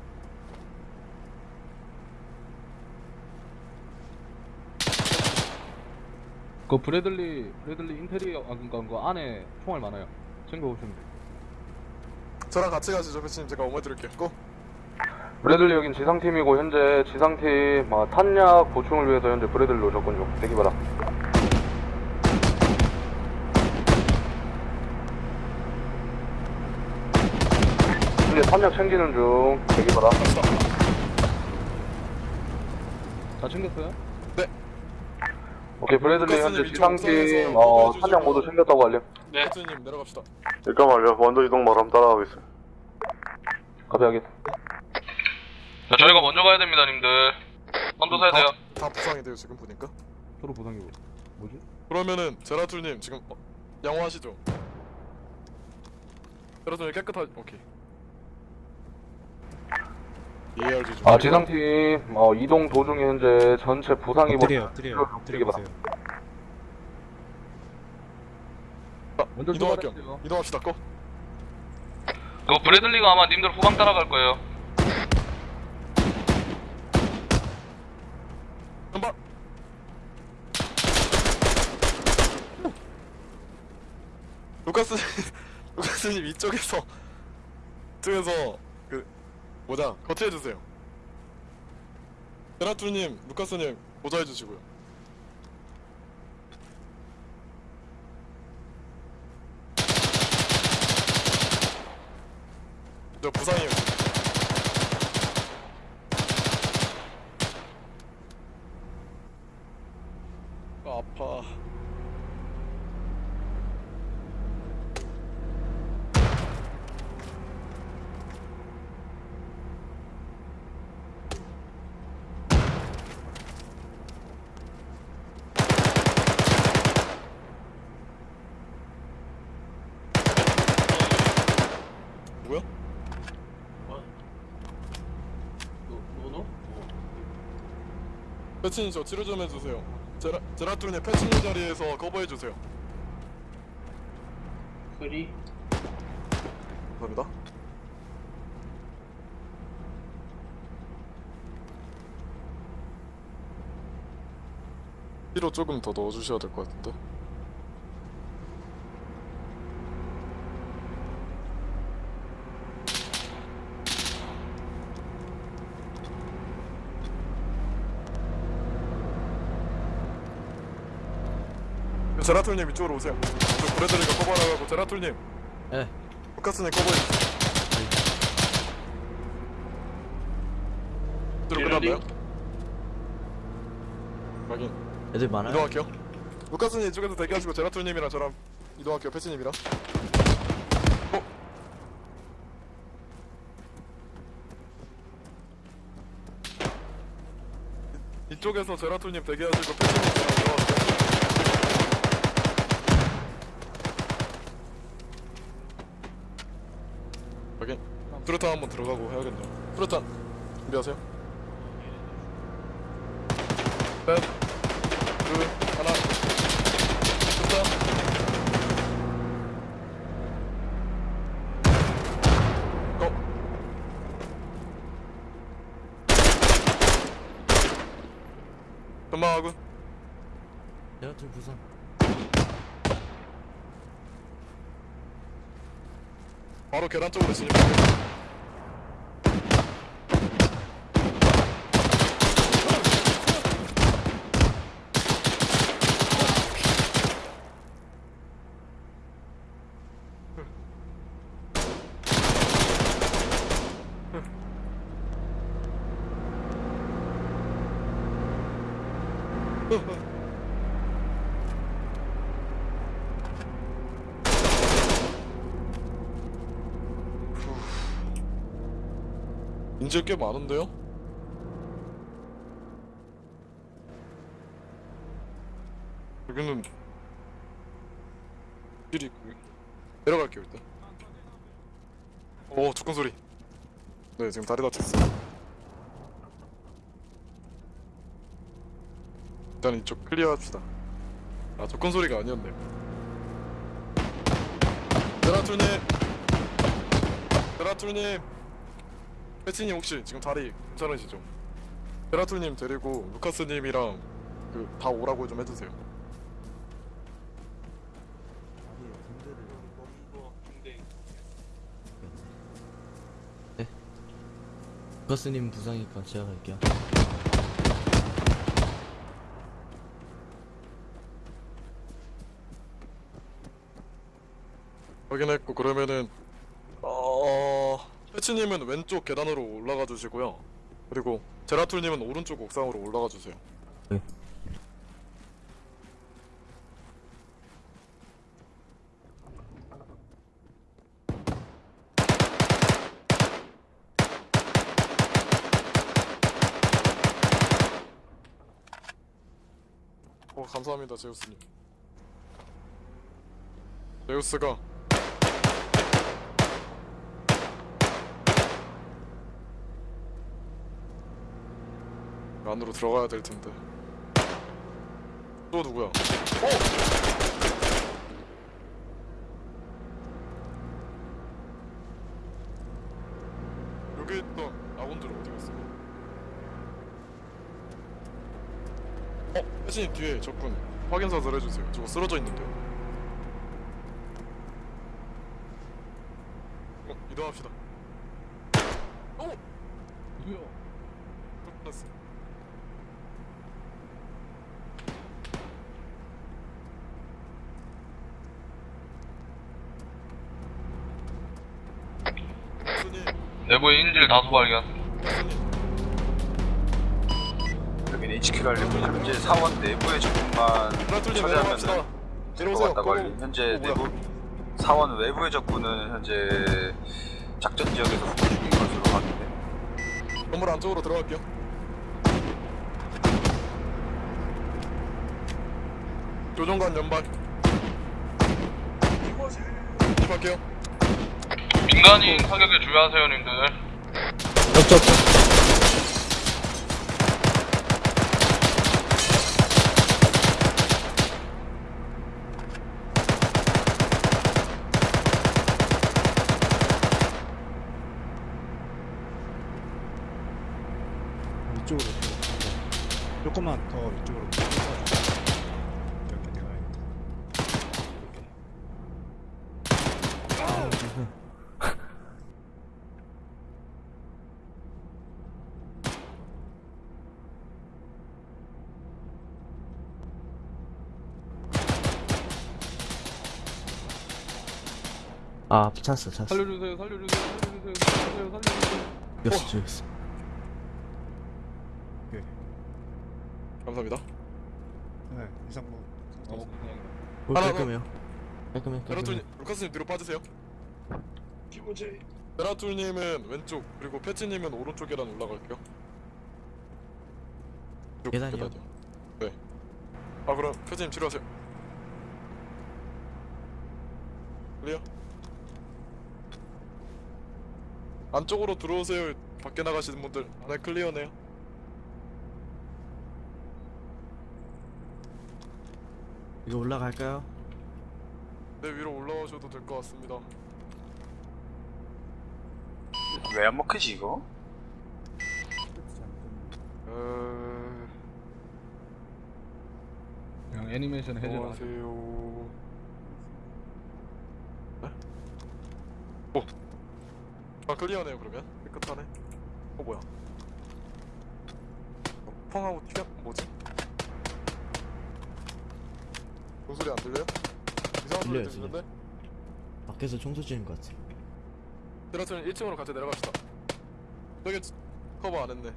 그 브래들리, 브래들리 인테리어, 아, 그니까 그 안에 총알 많아요. 챙겨 오시면 돼요. 저랑 같이 가시죠. 패치님 제가 어머 드릴게요. 고. 브래들리 여긴 지상팀이고 현재 지상팀 아, 탄약 보충을 위해서 현재 브래들리로 접근 중. 대기 바라 현재 탄약 챙기는 중 대기 바라 다 챙겼어요? 네. 오케이 브래들리 현재 루카스님 이쪽 지상팀 옥상에서 어. 탄약 모두 챙겼다고 알림 네. 패치님 내려갑시다 일단 완료. 먼저 이동 바람 따라가겠습니다. 가벼하게 자, 저희가 먼저 가야 됩니다, 님들. 선두 세야 돼요. 다 부상이 돼요 지금 보니까 서로 부상이고 뭐지? 그러면은 제라툴님 지금 어, 양호하시죠? 제라툴님 깨끗하 오케이 아 지상팀 어, 이동 도중에 현재 전체 부상이 엎드려 엎드려 엎드려 바라 보세요 먼저 이동할게요. 이동합시다 고. 그 브래들리가 아마 님들 후방 따라갈 거예요. 한번 루카스 루카스님 이쪽에서 이쪽에서 모자 거치해주세요. 세라툴님 루카스님 보좌해주시고요. 저 부상이에요. 패치님 저 치료 좀 해주세요. 제라 제라툴님 패치님 자리에서 커버해 주세요. 그리 감사합니다. 피로 조금 더 넣어주셔야 될 것 같은데. 제라툴님 이쪽으로 오세요. 저 브레드리가 커버하라고 제라툴님. 예. 루카스님 커버해 주세요. 들어 끝났나요? 확인. 애들 많아요? 이동할게요. 루카스님 이쪽에서 대기하시고 제라툴님이랑 저랑 이동할게요. 패치님이랑. 어? 이- 이쪽에서 제라툴님 대기하시고 패치님이랑 들어가세요. 수류탄 한번 들어가고 해야겠네요. 수류탄 준비하세요. 셋, 둘, 하나. 수류탄. 고. 전망하고 제라툴 부상. 바로 계단 쪽으로 진입할게 요. 인질 꽤 많은데요? 여기는 길이 있고 내려갈게요 일단. 오 조건 소리. 네 지금 다리 다쳤어 일단 이쪽 클리어 합시다. 아 조건 소리가 아니었네 베라툴님! 베라툴님 패치님 혹시 지금 다리 괜찮으시죠? 베라툴님 데리고 루카스님이랑 그 다 오라고 좀 해주세요. 루카스님 부상이니까 제가 갈게요. 확인했고 그러면은 어 패치님은 왼쪽 계단으로 올라가 주시고요. 그리고 제라툴님은 오른쪽 옥상으로 올라가 주세요. 네. 어 감사합니다 제우스님. 제우스가 안으로 들어가야 될 텐데. 또 누구야? 어! 여기 있던 아군들 어디 갔어? 어? 혜진이 뒤에 적군 확인 사살 해주세요. 저거 쓰러져 있는데. 어, 이동합시다. 어! 뭐야? 끝났어. 손님 인질 다수 발견. 여기는 HQ를 알리고 현재 사원 내부의 적군만 처리하면 될것 같다고 알림. 현재 내부 사원 외부의 적군은 현재 작전 지역에서服중인 것으로 확인돼. 건물 안쪽으로 들어갈게요. 교정관 연발. 입할게요. 민간인 사격에 주의하세요, 님들. 옆쪽 이쪽으로 네. 조금만 더 이쪽으로 이렇게 내가야겠다 아 찼어 찼어 살려주세요, 살려주세요, 살려주세요, 살려주세요, 살려주세요. 죽였어 죽였어 감사합니다. 네 이상 뭐 어, 볼 하나, 깔끔해요 깔끔해 베라툴님, 깔끔해 루카스님 뒤로 빠지세요. 기본제 베라툴님은 왼쪽 그리고 패치님은 오른쪽 계단 올라갈게요. 쭉 계단이요? 계단이요. 네. 아 그럼 패치님 치료하세요. 클리어. 안쪽으로 들어오세요. 밖에 나가시는 분들. 안에 클리어네요. 이거 올라갈까요? 네 위로 올라오셔도 될 것 같습니다. 왜 안 먹히지 이거? 어... 그냥 애니메이션 해제라. 안녕하세요. 네? 오. 아 클리어네요 그러면 깨끗하네. 어 뭐야? 어, 펑하고 튀어 뭐지? 그 소리 안 들려요? 이상한 소리 들려요, 들리는데? 밖에서 청소 지는 것 같아 테라스는 1층으로 같이 내려갑시다. 저기 커버 안 했네.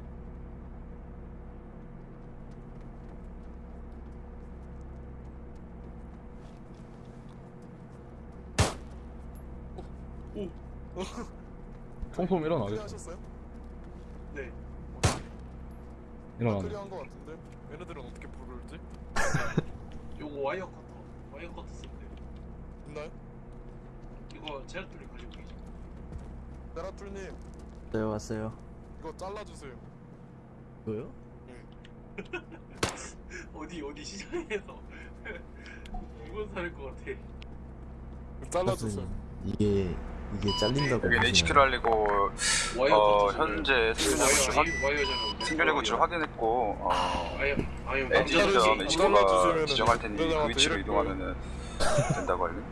오. 오. 총소음 일어나겠어. clear하셨어요? 네. clear한 것 같은데 얘네들은 어떻게 부를지? 요거 wire cutter wire cutter 쓰면 돼요 있나요? 이거 제라툴이 가지고 계죠 테라툴님 네 왔어요 이거 잘라주세요. 이거요? 어디 어디 시장에서 이건 사는 것 같아 잘라주세요. 이게 이게 잘린다고 하시나요? HQ를 알리고 와이어 어, 현재 생존자 구출 확 구출 확인했고 어, 아예 엔진점 HQ가 지정할 테니 그 위치로 이럴 이동하면은 된다고 알림.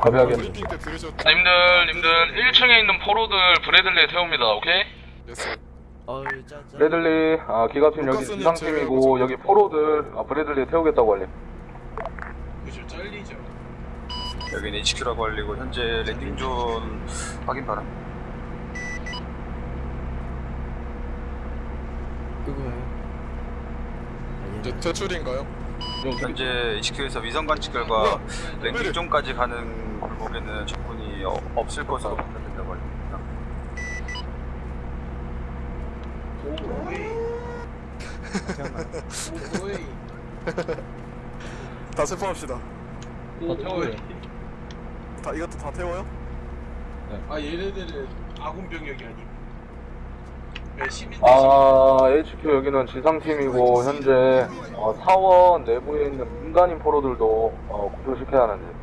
가벼하게. 들으셨죠? 님들, 님들, 1층에 있는 포로들 브래들리에 태웁니다, 오케이? 짜짜 브래들리, 아, 기갑팀 여기 지상팀이고, 제외하고 여기 포로들, 아, 브래들리에 태우겠다고 알림. 그죠 잘리죠 여기는 HQ라고 알리고 현재 landing zone 확인 바람. 이제 퇴출인가요? 현재 HQ에서 위성 관측 결과 landing zone까지 가는 골목에는 적군이 어, 없을 것으로 판단된다고. 오이 다 체포합시다. 오이 다 이것도 다 태워요? 아 얘네들은 아군 병력이 아니고 네, 시민 아, HQ 여기는 지상팀이고, 현재, 어, 사원 내부에 있는 민간인 포로들도, 어, 구조시켜야 하는데.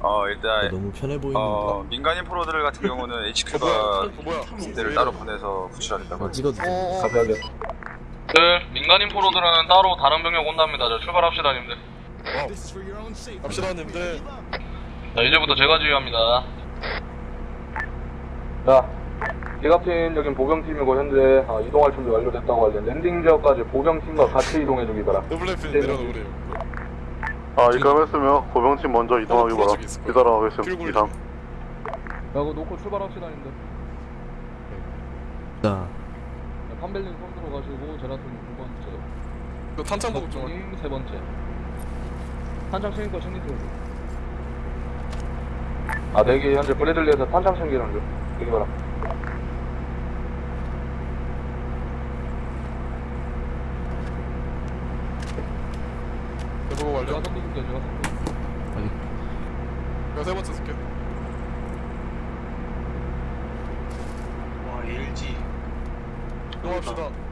어 일단 너무 편해 보이는데 어 민간인 프로들 같은 경우는 HQ가 어, 뭐야? 군대를 따로 보내서 구출하겠다고 어, 찍어도 돼 어, 가벼하게. 그, 민간인 포로들은 따로 다른 병력 온답니다. 자, 출발합시다, 님들. 갑시다 님들. 자, 이제부터 제가 지휘합니다. 자, 기갑팀 여긴 보병팀이고, 현재, 아, 이동할 준비 완료됐다고 알림. landing 지역까지 보병팀과 같이 이동해 주기 바라. 더블레핀 네, 내려놓으래요. 아 입감했으면 보병팀 먼저 이동하기 바라. 기다려 가겠습니다. 이상. 야, 그거 놓고 출발합시다, 님들. 자, 판벨린 선두로 가시고 제라톤 두 번째. 그 탄창 보급 좀님세 번째. 탄창 챙길 거 챙기세요. 아, 대기 현재 브래들리에서 탄창 챙기는 중. 대기 바람. 대보고 완료 제가 선두 줄게요, 제가 선두. 제가 세 번째 쓸게 와 LG 이동합시다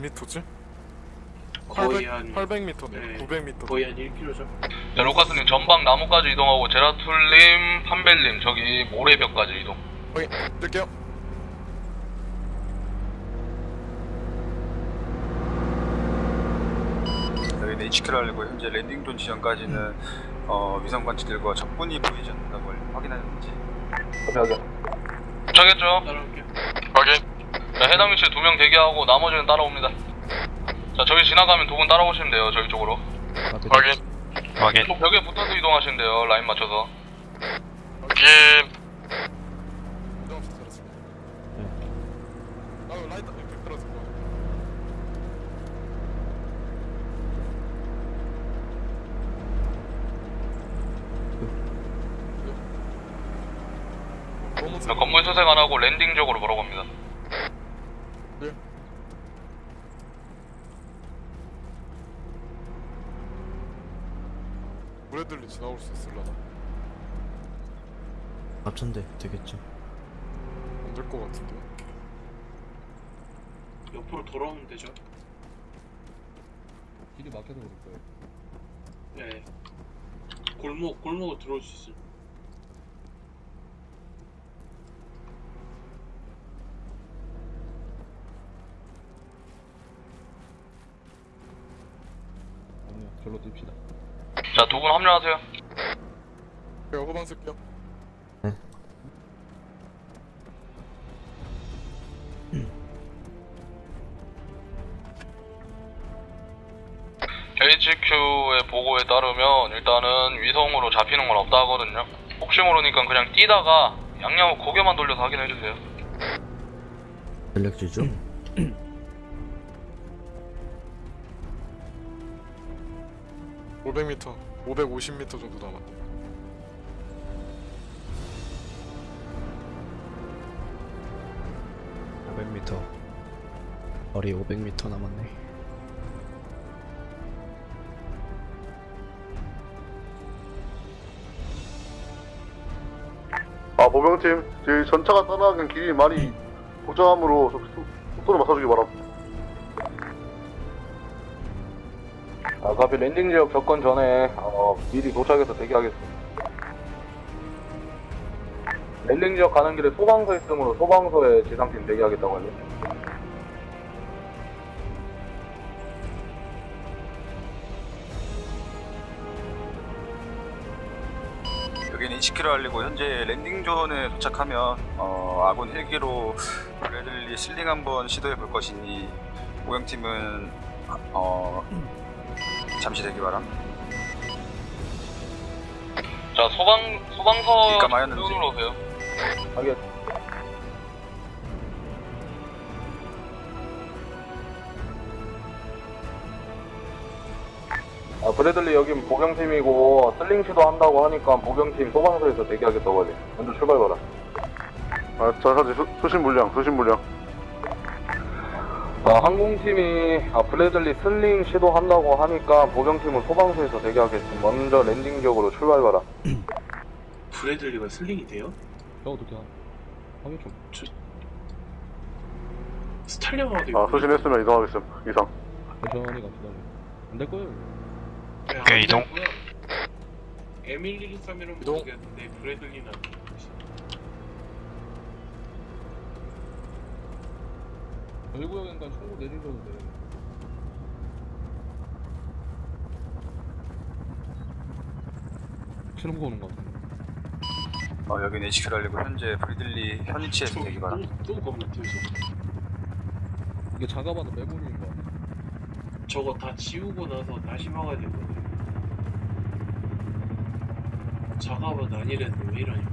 미터지? 거의 800, 한 800m네 네, 900m 거의 한 1km죠 자, 로카스님 전방 나무까지 이동하고 제라툴님, 판벨님 저기 모래벽까지 이동. 확인 뜰게요 여기는 HQ를 알리고 현재 landing zone 지점까지는 어, 위성 관측 결과 적군이 보이지 않는다는 걸 확인하는지 여기. 도착했죠? 따라올게요 자, 해당 위치에 두 명 대기하고 나머지는 따라옵니다. 자, 저희 지나가면 두 분 따라오시면 돼요, 저희 쪽으로. 확인 확인 또 벽에 붙어서 이동하시면 돼요, 라인 맞춰서. 확인 아 건물 수색 안 하고 landing 쪽으로 보러 갑니다. 네. 브래들리 지 나올 수 있을라나? 앞천대 되겠죠. 안될 것 같은데 옆으로 돌아오면 되죠 길이 막혀서 그럴 거예요. 네 골목 골목으로 들어올 수 있어요 절로 뜁시다. 자, 두 분 합류하세요. 제가 후방 쓸게요 HQ의 보고에 따르면 일단은 위성으로 잡히는 건 없다 하거든요. 혹시 모르니까 그냥 뛰다가 양양을 고개만 돌려서 확인해 주세요. 전력지죠? 500m 550m 정도 남았 500m 거리 500m 남았네. 아 보병팀 저희 전차가 따라가는 길이 많이 복잡하므로 속도를 맞춰주기 바랍니다 아, 가비 landing 지역 접근 전에 어, 미리 도착해서 대기하겠습니다. landing 지역 가는 길에 소방서 있으므로 소방서에 지상팀 대기하겠다고 하죠. 여기는 HQ를 알리고 현재 landing zone에 도착하면 어, 아군 헬기로 브래들리 sling 한번 시도해 볼 것이니 보병팀은 어, 잠시 대기 바람 자, 소방, 소방서 그러니까 마였는지. 쪽으로 오세요. 하겠. 아, 브래들리 여긴 보경팀이고 슬링 시도 한다고 하니까 보경팀 소방서에서 대기하겠다고 하지. 먼저 출발 바라. 아 전차지 수, 수신 물량 수신 물량 아, 항공팀이 아, 브래들리 슬링 시도한다고 하니까 보경팀은 소방서에서 대기하겠습니다. 먼저 랜딩 지역으로 출발 바라. 브래들리가 슬링이 돼요? 야, 어떻게 하? 하긴 좀. 스탈리언화도 아 수신했으면 이동하겠음 이상 천천히 갑시다. 안될 거예요. 오케이, 이동. M113이라면 이동. 모르겠는데 브래들리는 안 돼요. 저희구역이니까 총구 내리셔도 돼. 치는 거 오는 거 같은데. 어, 여기는 HQ를 알리고 현재 브래들리 현위치에서 대기 또 겁나 튀어서 이게 작아봐도 빼고리인 거 같아. 저거 다 지우고 나서 다시 막아야 되거든요 작업은 아니랬는데 왜 이러냐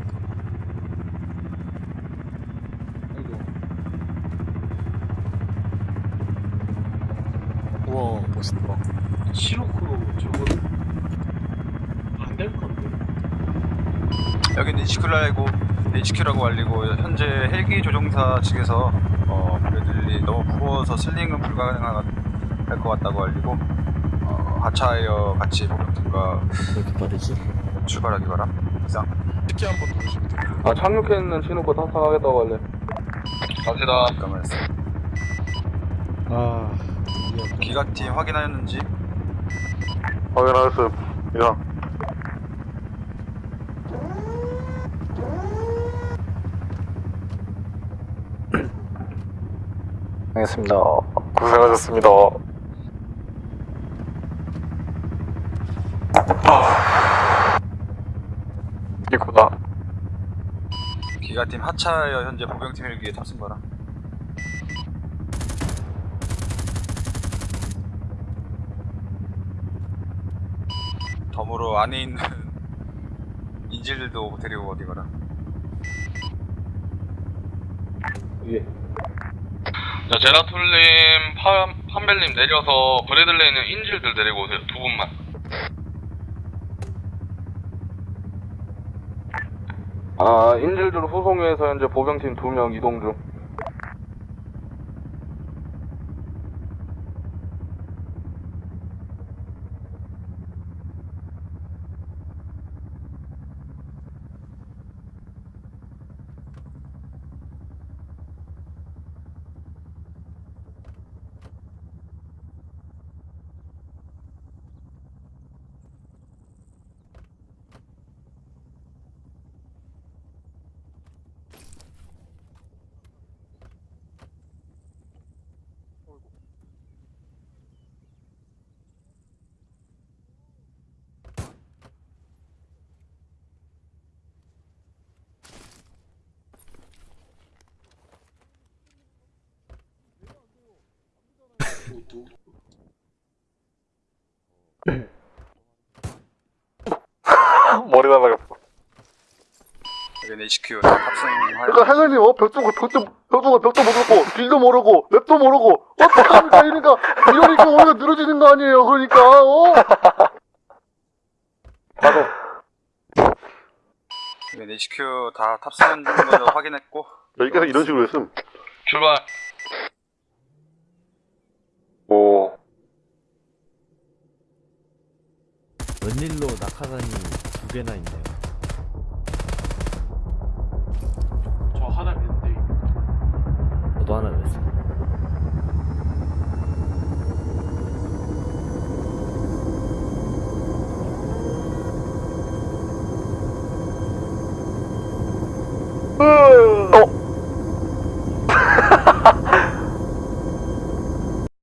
우와 멋있다 시로크로 저거 안될 건데 여기는 HQ라고 HQ라고 알리고 현재 헬기 조종사 측에서 어, 브래들리 너무 무거워서 슬링은 불가능할 것 같다고 알리고 어, 하차하여 같이 목욕팀과 이렇게 빠르지? 출발하기 바람. 이상. 특히 한번 누르시면 돼요 아 착륙했는 신호코 탑승하겠다고 할래 갑시다 잠깐만 아 기각팀 확인하였는지 확인하였음. 이상. 알겠습니다. 고생하셨습니다 이구나 기각팀 하차하여 현재 보병팀 헬기에 탑승 바람. 안에 있는 인질들도 데리고 어디 가라. 예. 자 제라툴님 파, 판벨님 내려서 브래들리에 있는 인질들 데리고 오세요. 두 분만. 아 인질들 후송위에서 현재 보병팀 2명 이동 중 HQ 탑승하여. 그러니까 행현님 어 벽도 벽도 벽도 벽도 모르고 길도 모르고 맵도 모르고 어떡합니까 이러니까 이러니까 오히려 늘어지는 거 아니에요 그러니까 어 여기는 HQ 다 탑승한 걸로 확인했고. 여기까지 이런 식으로 했음 출발 오 웬일로 낙하산이 두 개나 있네요.